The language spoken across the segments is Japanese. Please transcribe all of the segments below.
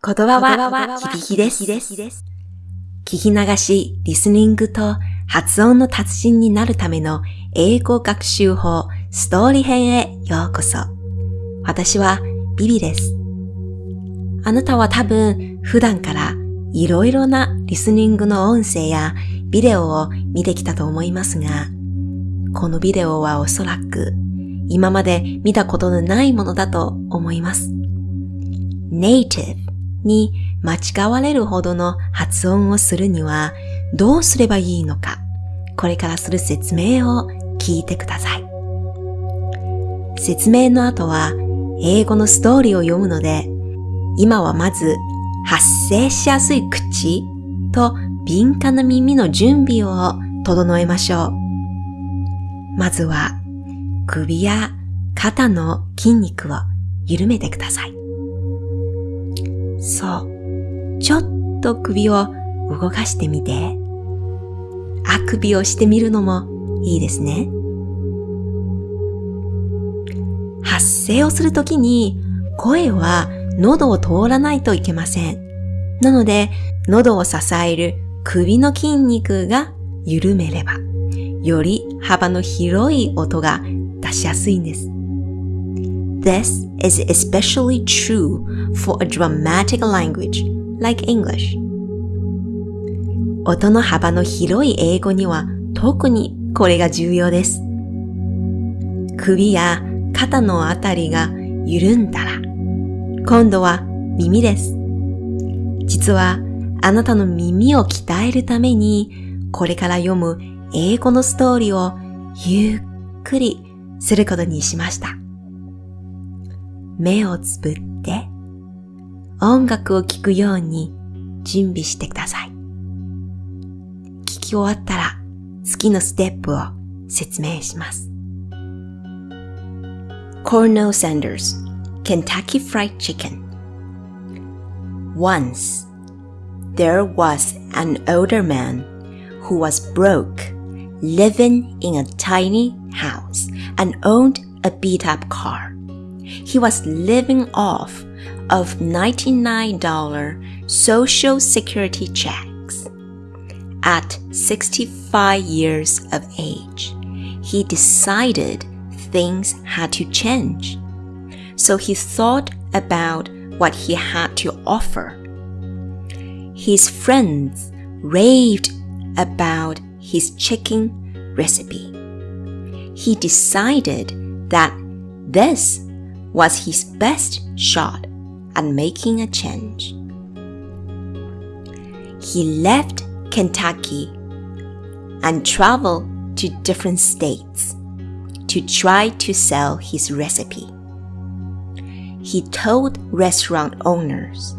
言葉は響きです。聞き流し、リスニングと発音の達人になるための英語学習法ストーリー編へようこそ。私はビビです。あなたは多分普段からいろいろなリスニングの音声やビデオを見てきたと思いますが、このビデオはおそらく今まで見たことのないものだと思います。native に間違われるほどの発音をするにはどうすればいいのか、これからする説明を聞いてください。説明の後は英語のストーリーを読むので、今はまず発声しやすい口と敏感な耳の準備を整えましょう。まずは首や肩の筋肉を緩めてください。そう。ちょっと首を動かしてみて。あくびをしてみるのもいいですね。発声をするときに声は喉を通らないといけません。なので、喉を支える首の筋肉が緩めれば、より幅の広い音が出しやすいんです。This is especially true for a dramatic language like English. 音の幅の広い英語には特にこれが重要です。首や肩のあたりが緩んだら、今度は耳です。実はあなたの耳を鍛えるために、これから読む英語のストーリーをゆっくりすることにしました。目をつぶって音楽を聴くように準備してください。聞き終わったら次のステップを説明します。Cornell Sanders Kentucky Fried Chicken Once there was an older man who was broke, living in a tiny house and owned a beat up car. he was living off of $99 Social Security checks. At 65 years of age, he decided things had to change. So he thought about what he had to offer. His friends raved about his chicken recipe. He decided that this was his best shot at making a change. He left Kentucky and traveled to different states to try to sell his recipe. He told restaurant owners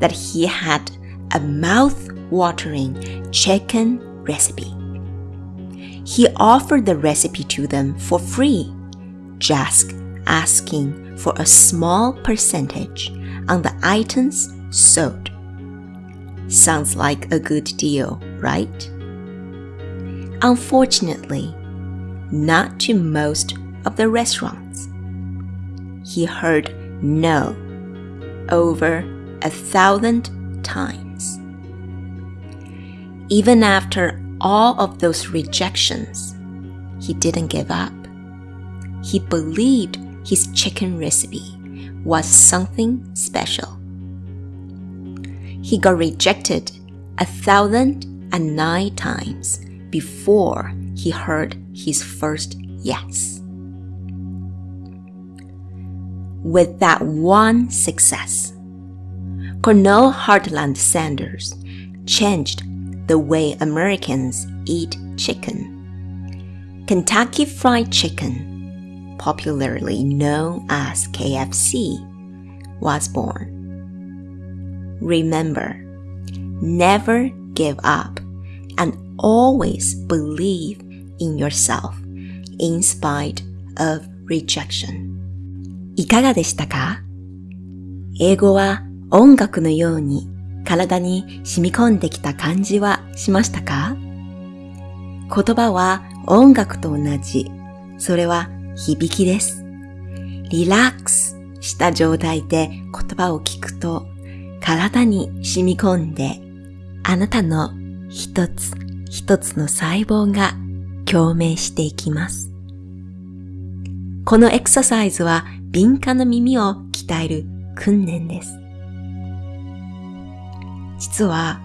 that he had a mouth-watering chicken recipe. He offered the recipe to them for free, just asking for a small percentage on the items sold. Sounds like a good deal, right? Unfortunately, not to most of the restaurants. He heard no over a thousand times. Even after all of those rejections, he didn't give up. He believed his chicken recipe was something special. He got rejected a thousand and nine times before he heard his first yes. With that one success, Cornell Heartland Sanders changed the way Americans eat chicken. Kentucky Fried Chicken popularly known as KFC, was born. Remember, never give up and always believe in yourself in spite of rejection. いかがでしたか英語は音楽のように体に染み込んできた感じはしましたか言葉は音楽と同じ。それは響きです。リラックスした状態で言葉を聞くと体に染み込んで、あなたの一つ一つの細胞が共鳴していきます。このエクササイズは敏感な耳を鍛える訓練です。実は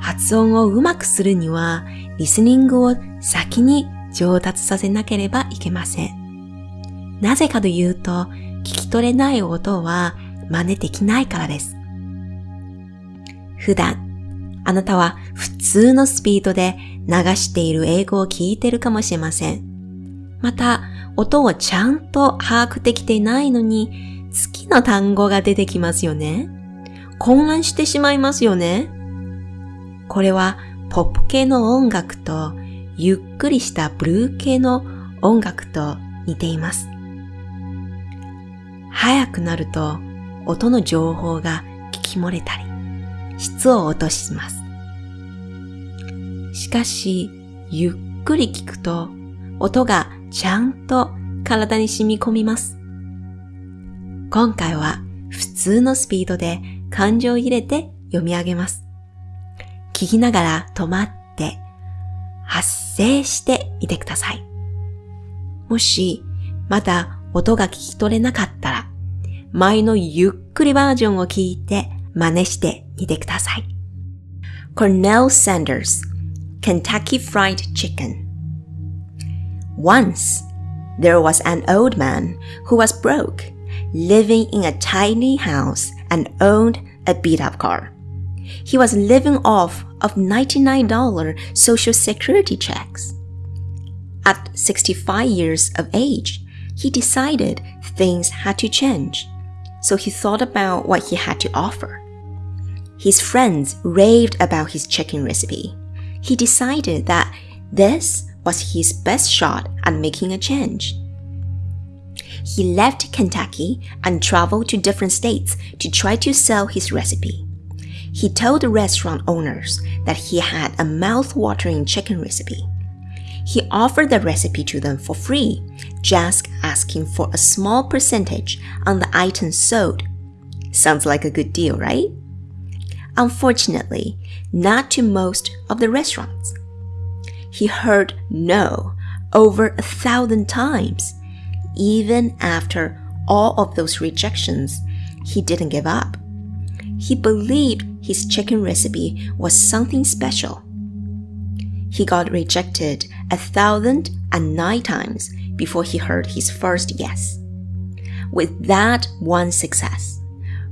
発音をうまくするにはリスニングを先に上達させなければいけません。なぜかというと聞き取れない音は真似できないからです。普段あなたは普通のスピードで流している英語を聞いてるかもしれません。また、音をちゃんと把握できていないのに、好きな単語が出てきますよね。混乱してしまいますよね。これはポップ系の音楽とゆっくりしたブルー系の音楽と似ています。早くなると音の情報が聞き漏れたり、質を落とします。しかし、ゆっくり聞くと音がちゃんと体に染み込みます。今回は普通のスピードで感情を入れて読み上げます。聞きながら止まって発声してみてください。もしまだ音が聞き取れなかったら前のゆっくりバージョンを聞いて真似してみてください。Cornell Sanders Kentucky Fried Chicken Once, there was an old man who was broke, living in a tiny house and owned a beat up car. He was living off of $99 social security checks. At 65 years of age, he decided things had to change, so he thought about what he had to offer. His friends raved about his chicken recipe. He decided that this was his best shot at making a change. He left Kentucky and traveled to different states to try to sell his recipe. He told the restaurant owners that he had a mouth-watering chicken recipe. He offered the recipe to them for free, just asking for a small percentage on the items sold. Sounds like a good deal, right? Unfortunately, not to most of the restaurants. He heard no over a thousand times. Even after all of those rejections, he didn't give up. He believed his chicken recipe was something special. He got rejected a thousand and nine times before he heard his first yes. With that one success,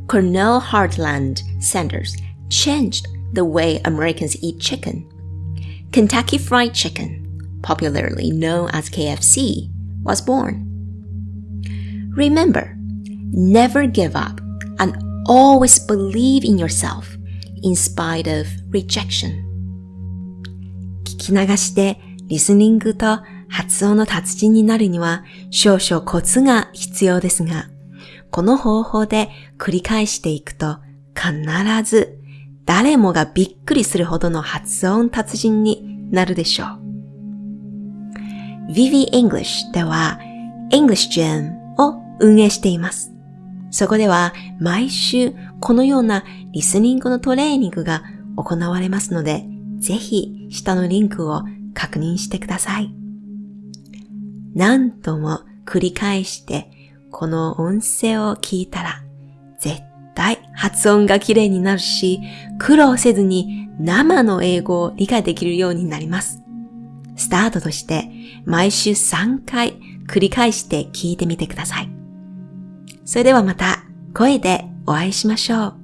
Cornell Heartland Sanders changed the way Americans eat chicken Kentucky Fried Chicken, popularly known as KFC, was born. Remember, never give up and always believe in yourself in spite of rejection. 聞き流して リスニングと発音の達人になるには少々コツが必要ですが、この方法で繰り返していくと必ず誰もがびっくりするほどの発音達人になるでしょう。Vivi English では English Gym を運営しています。そこでは毎週このようなリスニングのトレーニングが行われますので、ぜひ下のリンクを確認してください。何度も繰り返してこの音声を聞いたら絶対発音が綺麗になるし、苦労せずに生の英語を理解できるようになります。スタートとして毎週3回繰り返して聞いてみてください。それではまた声でお会いしましょう。